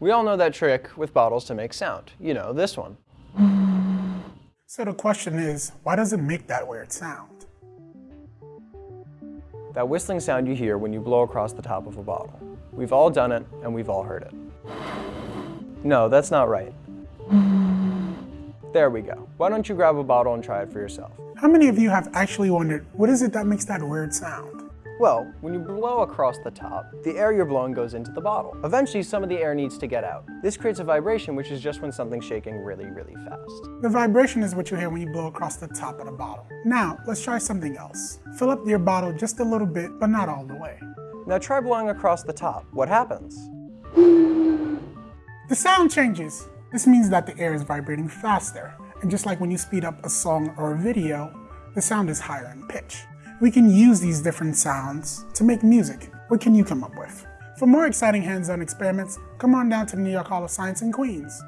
We all know that trick with bottles to make sound. You know, this one. So the question is, why does it make that weird sound? That whistling sound you hear when you blow across the top of a bottle. We've all done it, and we've all heard it. No, that's not right. There we go. Why don't you grab a bottle and try it for yourself? How many of you have actually wondered, what is it that makes that weird sound? Well, when you blow across the top, the air you're blowing goes into the bottle. Eventually, some of the air needs to get out. This creates a vibration, which is just when something's shaking really, really fast. The vibration is what you hear when you blow across the top of the bottle. Now, let's try something else. Fill up your bottle just a little bit, but not all the way. Now try blowing across the top. What happens? The sound changes. This means that the air is vibrating faster. And just like when you speed up a song or a video, the sound is higher in pitch. We can use these different sounds to make music. What can you come up with? For more exciting hands-on experiments, come on down to the New York Hall of Science in Queens.